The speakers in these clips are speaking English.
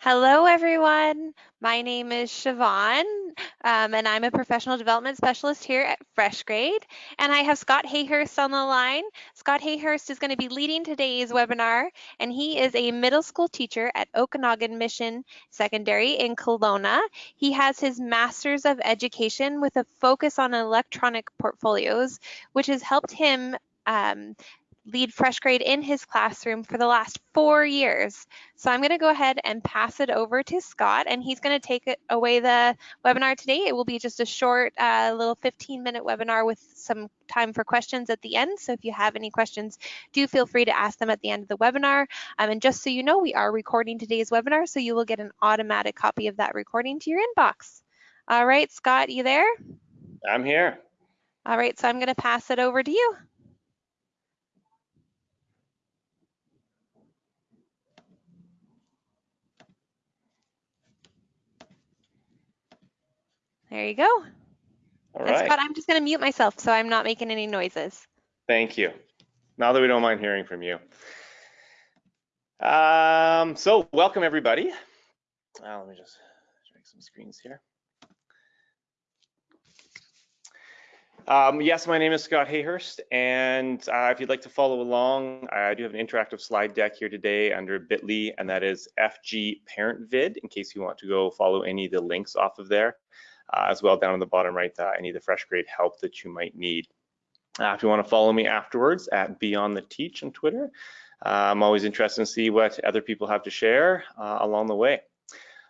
Hello, everyone. My name is Siobhan, um, and I'm a professional development specialist here at FreshGrade. And I have Scott Hayhurst on the line. Scott Hayhurst is going to be leading today's webinar, and he is a middle school teacher at Okanagan Mission Secondary in Kelowna. He has his Master's of Education with a focus on electronic portfolios, which has helped him um, lead FreshGrade in his classroom for the last four years. So I'm going to go ahead and pass it over to Scott, and he's going to take it away the webinar today. It will be just a short uh, little 15 minute webinar with some time for questions at the end. So if you have any questions, do feel free to ask them at the end of the webinar. Um, and just so you know, we are recording today's webinar, so you will get an automatic copy of that recording to your inbox. All right, Scott, you there? I'm here. All right, so I'm going to pass it over to you. There you go. All and right. Scott, I'm just going to mute myself so I'm not making any noises. Thank you. Now that we don't mind hearing from you. Um, so welcome everybody. Uh, let me just make some screens here. Um, yes, my name is Scott Hayhurst, and uh, if you'd like to follow along, I do have an interactive slide deck here today under bit.ly, and that is FG Parent Vid, in case you want to go follow any of the links off of there as well down in the bottom right, uh, any of the FreshGrade help that you might need. Uh, if you want to follow me afterwards at Beyond the Teach on Twitter, uh, I'm always interested to see what other people have to share uh, along the way.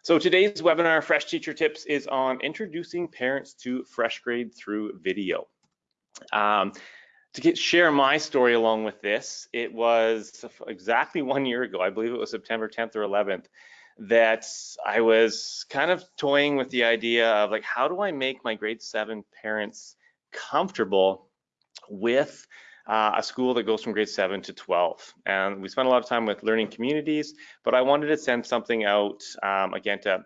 So today's webinar, Fresh Teacher Tips, is on introducing parents to FreshGrade through video. Um, to get, share my story along with this, it was exactly one year ago, I believe it was September 10th or 11th, that I was kind of toying with the idea of like, how do I make my grade seven parents comfortable with uh, a school that goes from grade 7 to 12. And we spent a lot of time with learning communities, but I wanted to send something out, um, again, to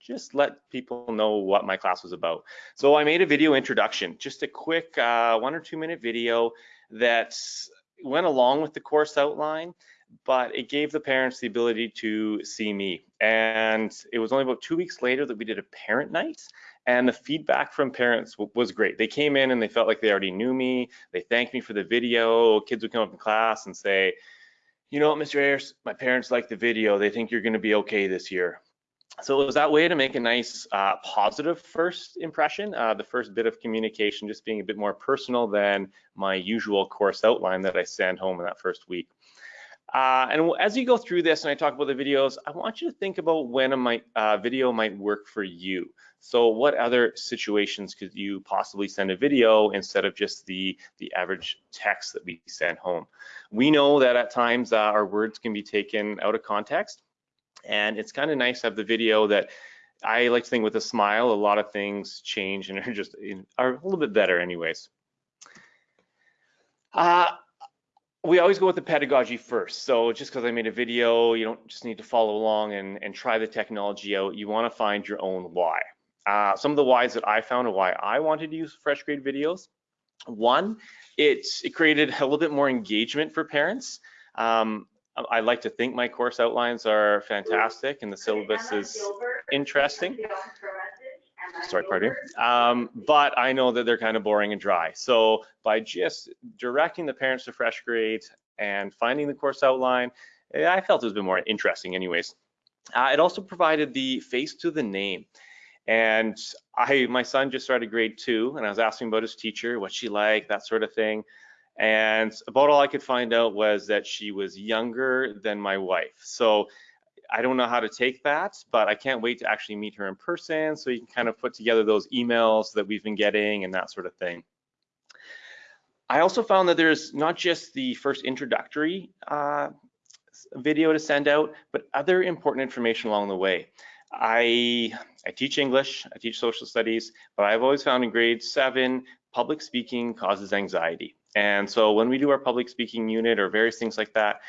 just let people know what my class was about. So I made a video introduction, just a quick uh, one or two minute video that went along with the course outline but it gave the parents the ability to see me. And it was only about two weeks later that we did a parent night. And the feedback from parents was great. They came in and they felt like they already knew me. They thanked me for the video. Kids would come up in class and say, you know what, Mr. Hayhurst, my parents like the video. They think you're going to be okay this year. So it was that way to make a nice uh, positive first impression, uh, the first bit of communication just being a bit more personal than my usual course outline that I send home in that first week. Uh, and as you go through this and I talk about the videos, I want you to think about when a might, uh, video might work for you. So what other situations could you possibly send a video instead of just the, the average text that we send home? We know that at times uh, our words can be taken out of context and it's kind of nice to have the video that I like to think with a smile, a lot of things change and are just are a little bit better anyways. Uh, we always go with the pedagogy first. So just because I made a video, you don't just need to follow along and, and try the technology out. You want to find your own why. Uh, some of the whys that I found and why I wanted to use FreshGrade videos. One, it, it created a little bit more engagement for parents. Um, I like to think my course outlines are fantastic and the syllabus is interesting sorry, pardon me. um, but I know that they're kind of boring and dry. So by just directing the parents to FreshGrade and finding the course outline, eh, I felt it was a bit more interesting anyways. Uh, it also provided the face to the name. And I, my son just started grade two and I was asking about his teacher, what she like, that sort of thing. And about all I could find out was that she was younger than my wife. So I don't know how to take that, but I can't wait to actually meet her in person so you can kind of put together those emails that we've been getting and that sort of thing. I also found that there's not just the first introductory uh, video to send out, but other important information along the way. I, I teach English, I teach social studies, but I've always found in grade seven, public speaking causes anxiety. And so when we do our public speaking unit or various things like that,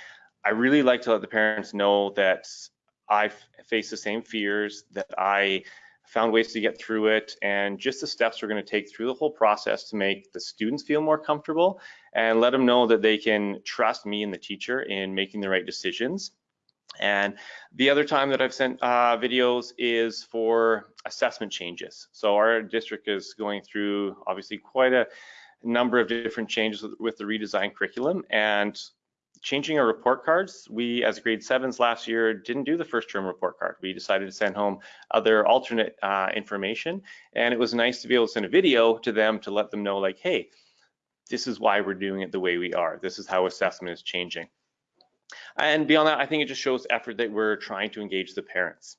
I really like to let the parents know that I face the same fears, that I found ways to get through it, and just the steps we're going to take through the whole process to make the students feel more comfortable and let them know that they can trust me and the teacher in making the right decisions. And the other time that I've sent uh, videos is for assessment changes. So our district is going through obviously quite a number of different changes with, with the redesigned curriculum and changing our report cards. We, as grade sevens last year, didn't do the first term report card. We decided to send home other alternate uh, information. And it was nice to be able to send a video to them to let them know like, hey, this is why we're doing it the way we are. This is how assessment is changing. And beyond that, I think it just shows effort that we're trying to engage the parents.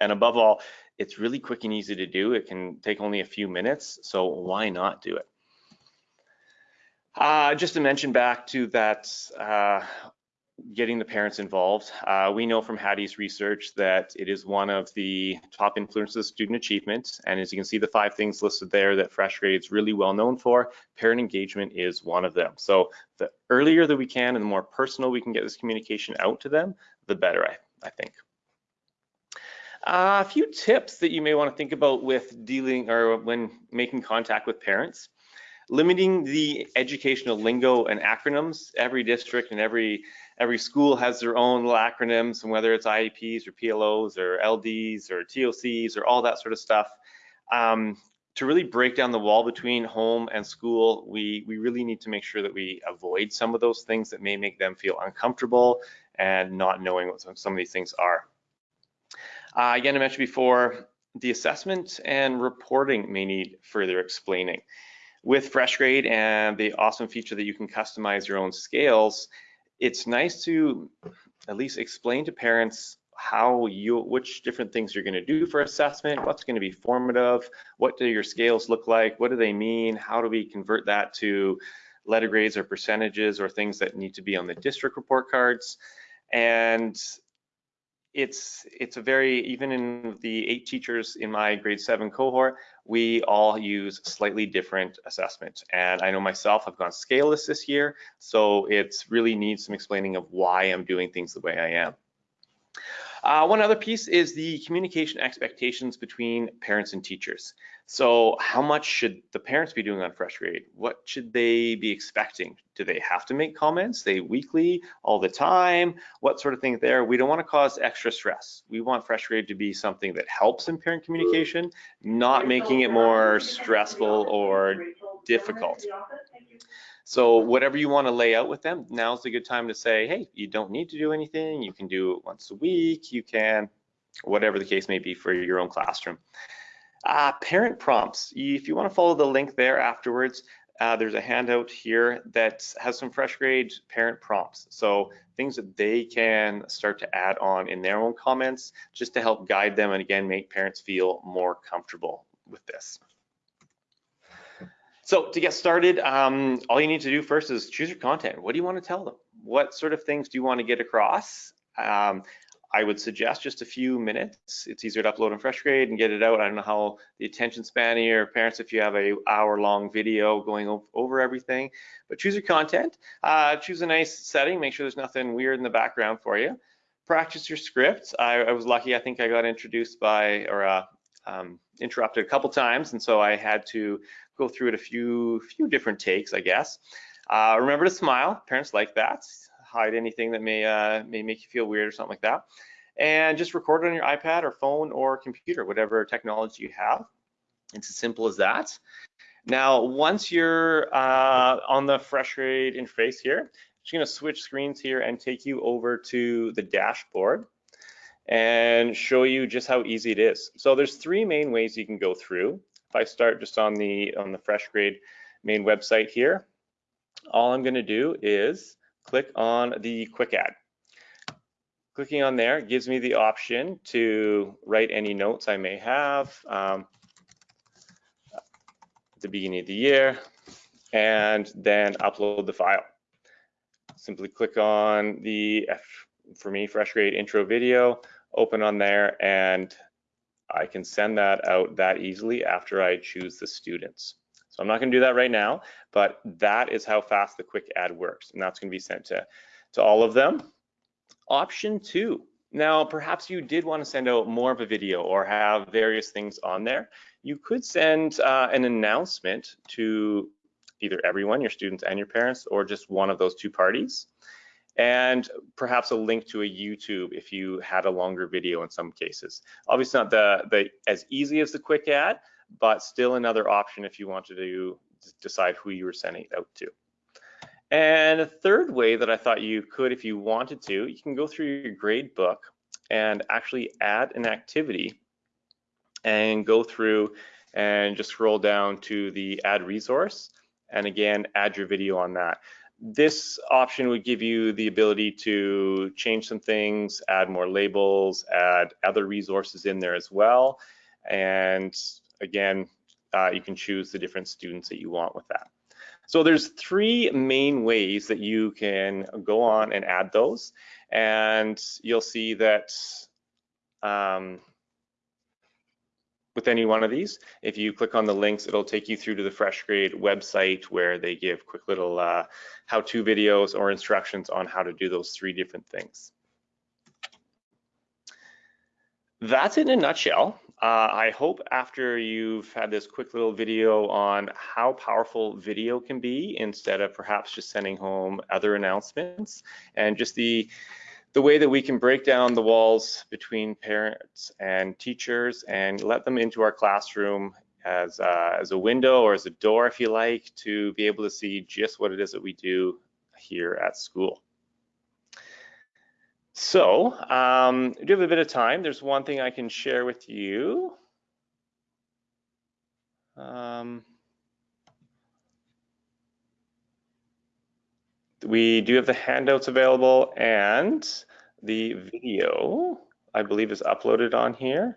And above all, it's really quick and easy to do. It can take only a few minutes, so why not do it? Uh, just to mention back to that uh, getting the parents involved. Uh, we know from Hattie's research that it is one of the top influences of student achievement. And as you can see, the five things listed there that Fresh Grade is really well known for, parent engagement is one of them. So the earlier that we can and the more personal we can get this communication out to them, the better, I, I think. Uh, a few tips that you may want to think about with dealing or when making contact with parents limiting the educational lingo and acronyms. Every district and every every school has their own little acronyms, and whether it's IEPs or PLOs or LDs or TOCs or all that sort of stuff. Um, to really break down the wall between home and school, we, we really need to make sure that we avoid some of those things that may make them feel uncomfortable and not knowing what some, of these things are. Uh, again, I mentioned before, the assessment and reporting may need further explaining. With FreshGrade and the awesome feature that you can customize your own scales, it's nice to at least explain to parents how you which different things you're going to do for assessment what's going to be formative what do your scales look like what do they mean how do we convert that to letter grades or percentages or things that need to be on the district report cards. And it's it's a very even in the eight teachers in my grade seven cohort we all use slightly different assessments and i know myself i've gone scaleless this year so it's really needs some explaining of why i'm doing things the way i am uh, one other piece is the communication expectations between parents and teachers. So how much should the parents be doing on Fresh Grade? What should they be expecting? Do they have to make comments? They weekly, all the time? What sort of thing there? We don't want to cause extra stress. We want Fresh Grade to be something that helps in parent communication, not making it more stressful or difficult. So whatever you want to lay out with them, now's a good time to say, hey, you don't need to do anything. You can do it once a week. You can, whatever the case may be for your own classroom. Uh, parent prompts. If you want to follow the link there afterwards, uh, there's a handout here that has some fresh grade parent prompts. So things that they can start to add on in their own comments just to help guide them and again, make parents feel more comfortable with this. So to get started, um, all you need to do first is choose your content. What do you want to tell them? What sort of things do you want to get across? Um, I would suggest just a few minutes. It's easier to upload in FreshGrade and get it out. I don't know how the attention span of your parents if you have a hour long video going over everything, but choose your content. Uh, choose a nice setting. Make sure there's nothing weird in the background for you. Practice your script. I, I was lucky. I think I got introduced by or uh, um, interrupted a couple times, and so I had to go through it a few few different takes, I guess. Uh, remember to smile. Parents like that. Hide anything that may uh, may make you feel weird or something like that. And just record it on your iPad or phone or computer, whatever technology you have. It's as simple as that. Now, once you're uh, on the FreshGrade interface here, I'm just gonna switch screens here and take you over to the dashboard and show you just how easy it is. So there's three main ways you can go through. If I start just on the on the FreshGrade main website here, all I'm going to do is click on the quick add. Clicking on there gives me the option to write any notes I may have um, at the beginning of the year and then upload the file. Simply click on the, for me, fresh grade intro video, open on there and I can send that out that easily after I choose the students. So I'm not gonna do that right now, but that is how fast the quick add works. And that's gonna be sent to, to all of them. Option two, now perhaps you did wanna send out more of a video or have various things on there. You could send uh, an announcement to either everyone, your students and your parents, or just one of those two parties. and perhaps a link to a YouTube if you had a longer video in some cases. Obviously not the, the as easy as the quick add, but still another option if you wanted to decide who you were sending it out to. And a third way that I thought you could, if you wanted to, you can go through your grade book and actually add an activity and go through and just scroll down to the add resource and again add your video on that. This option would give you the ability to change some things, add more labels, add other resources in there as well. And again, uh, you can choose the different students that you want with that. So there's three main ways that you can go on and add those. And you'll see that um, with any one of these. If you click on the links, it'll take you through to the FreshGrade website where they give quick little uh, how-to videos or instructions on how to do those three different things. That's in a nutshell. Uh, I hope after you've had this quick little video on how powerful video can be instead of perhaps just sending home other announcements and just the the way that we can break down the walls between parents and teachers and let them into our classroom as, uh, as a window or as a door, if you like, to be able to see just what it is that we do here at school. So, um, do have a bit of time. There's one thing I can share with you. Um, we do have the handouts available and the video, I believe, is uploaded on here.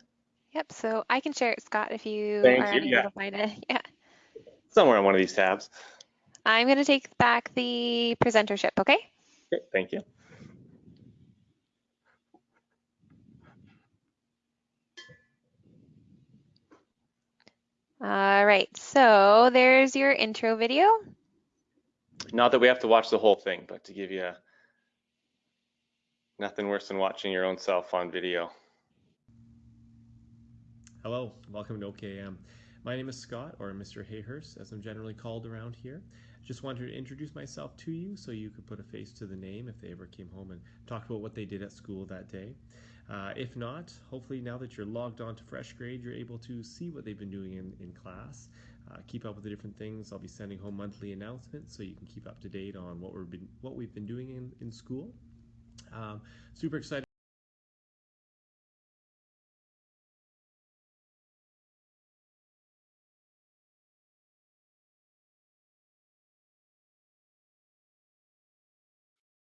Yep, so I can share it, Scott, if you Thank are you, yeah. to find it. Yeah. Somewhere on one of these tabs. I'm going to take back the presentership, okay? Okay, thank you. All right, so there's your intro video. Not that we have to watch the whole thing, but to give you a, nothing worse than watching your own self on video. Hello, welcome to OKM. My name is Scott, or Mr. Hayhurst, as I'm generally called around here. Just wanted to introduce myself to you so you could put a face to the name if they ever came home and talked about what they did at school that day. Uh, if not, hopefully now that you're logged on to FreshGrade, you're able to see what they've been doing in, in class, uh, keep up with the different things. I'll be sending home monthly announcements so you can keep up to date on what we've been, what we've been doing in, in school. Um, super excited.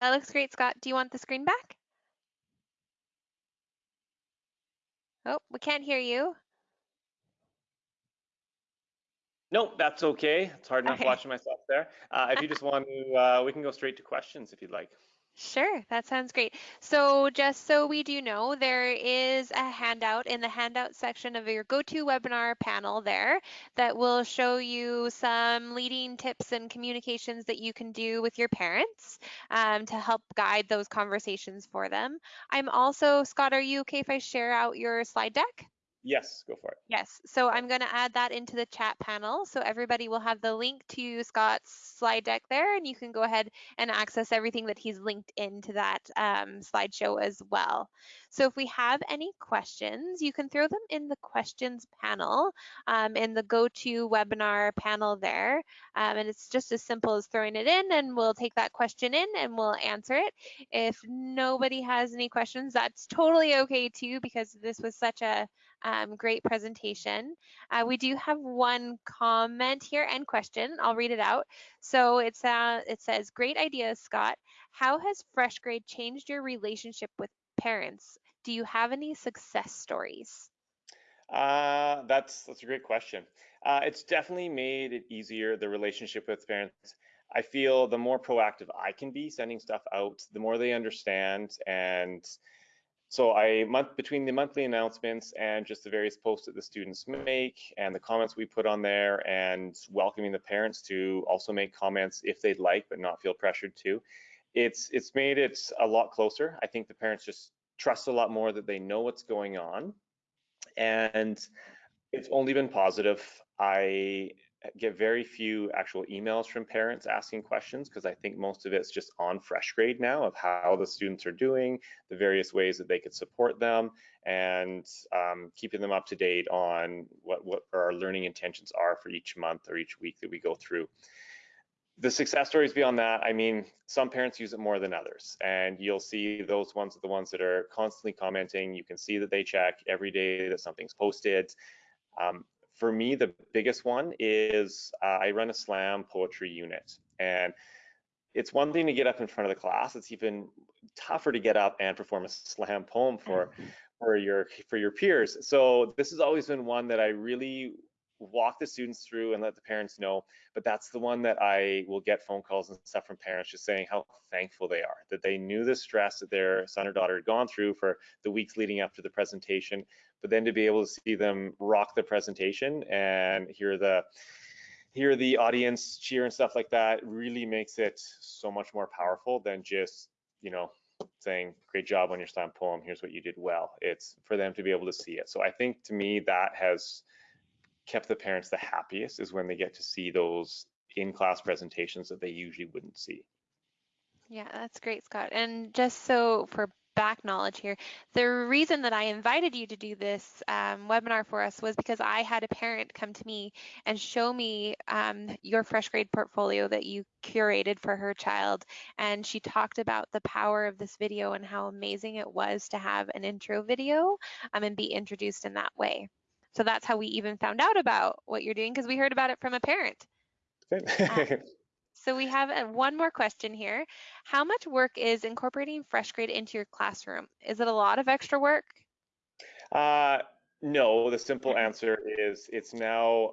That looks great, Scott. Do you want the screen back? Oh, we can't hear you. Nope, that's okay. It's hard enough Okay. watching myself there. Uh, if you just want to, uh, we can go straight to questions if you'd like. Sure, that sounds great. So just so we do know, there is a handout in the handout section of your GoToWebinar panel there that will show you some leading tips and communications that you can do with your parents um, to help guide those conversations for them. I'm also, Scott, are you okay if I share out your slide deck? Yes, go for it. Yes, so I'm going to add that into the chat panel. So everybody will have the link to Scott's slide deck there, and you can go ahead and access everything that he's linked into that um, slideshow as well. So if we have any questions, you can throw them in the questions panel um, in the GoToWebinar panel there. Um, and it's just as simple as throwing it in, and we'll take that question in and we'll answer it. If nobody has any questions, that's totally okay too, because this was such a um, great presentation. Uh, we do have one comment here and question. I'll read it out. So it's uh, it says, "Great idea, Scott. How has FreshGrade changed your relationship with parents? Do you have any success stories?" Uh, that's that's a great question. Uh, it's definitely made it easier the relationship with parents. I feel the more proactive I can be sending stuff out, the more they understand and so I month between the monthly announcements and just the various posts that the students make and the comments we put on there and welcoming the parents to also make comments if they'd like but not feel pressured to. It's it's made it a lot closer. I think the parents just trust a lot more that they know what's going on and it's only been positive. I get very few actual emails from parents asking questions because I think most of it's just on FreshGrade now of how the students are doing, the various ways that they could support them, and um, keeping them up to date on what, what our learning intentions are for each month or each week that we go through. The success stories beyond that, I mean, some parents use it more than others, and you'll see those ones are the ones that are constantly commenting. You can see that they check every day that something's posted. Um, for me, the biggest one is uh, I run a slam poetry unit. And it's one thing to get up in front of the class. It's even tougher to get up and perform a slam poem for for your for your peers. So this has always been one that I really walk the students through and let the parents know. But that's the one that I will get phone calls and stuff from parents just saying how thankful they are that they knew the stress that their son or daughter had gone through for the weeks leading up to the presentation, but then to be able to see them rock the presentation and hear the hear the audience cheer and stuff like that really makes it so much more powerful than just you know saying great job on your slam poem here's what you did well it's for them to be able to see it so i think to me that has kept the parents the happiest is when they get to see those in class presentations that they usually wouldn't see yeah that's great scott and just so for back knowledge here. The reason that I invited you to do this um, webinar for us was because I had a parent come to me and show me um, your FreshGrade portfolio that you curated for her child. And she talked about the power of this video and how amazing it was to have an intro video um, and be introduced in that way. So that's how we even found out about what you're doing because we heard about it from a parent. Um, so we have uh, one more question here. How much work is incorporating FreshGrade into your classroom? Is it a lot of extra work? Uh, no, the simple answer is it's now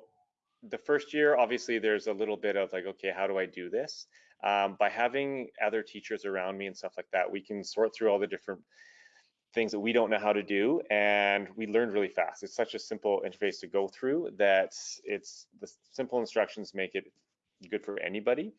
the first year, obviously there's a little bit of like, okay, how do I do this? Um, by having other teachers around me and stuff like that, we can sort through all the different things that we don't know how to do and we learned really fast. It's such a simple interface to go through that it's the simple instructions make it good for anybody.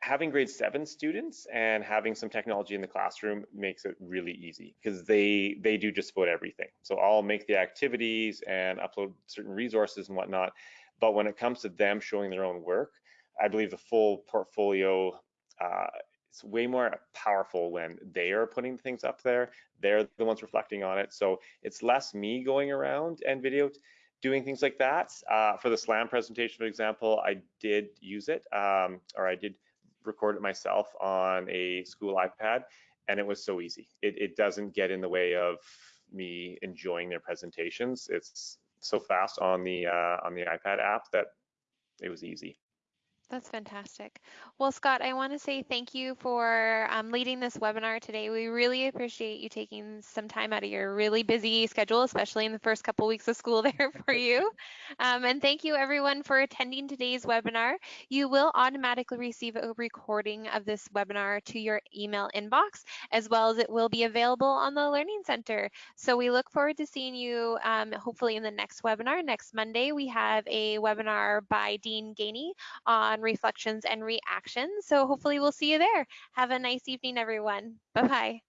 Having grade seven students and having some technology in the classroom makes it really easy because they they do just about everything. So I'll make the activities and upload certain resources and whatnot. But when it comes to them showing their own work, I believe the full portfolio it's way more powerful when they are putting things up there. They're the ones reflecting on it. So it's less me going around and video doing things like that. Uh, for the SLAM presentation, for example, I did use it, um, or I did record it myself on a school iPad, and it was so easy. It, it doesn't get in the way of me enjoying their presentations. It's so fast on the uh, on the iPad app that it was easy. That's fantastic. Well, Scott, I want to say thank you for um, leading this webinar today. We really appreciate you taking some time out of your really busy schedule, especially in the first couple weeks of school there for you. Um, and thank you everyone for attending today's webinar. You will automatically receive a recording of this webinar to your email inbox, as well as it will be available on the Learning Center. So we look forward to seeing you um, hopefully in the next webinar. Next Monday, we have a webinar by Dean Gainey on on reflections and reactions. So hopefully we'll see you there. Have a nice evening, everyone. Bye-bye.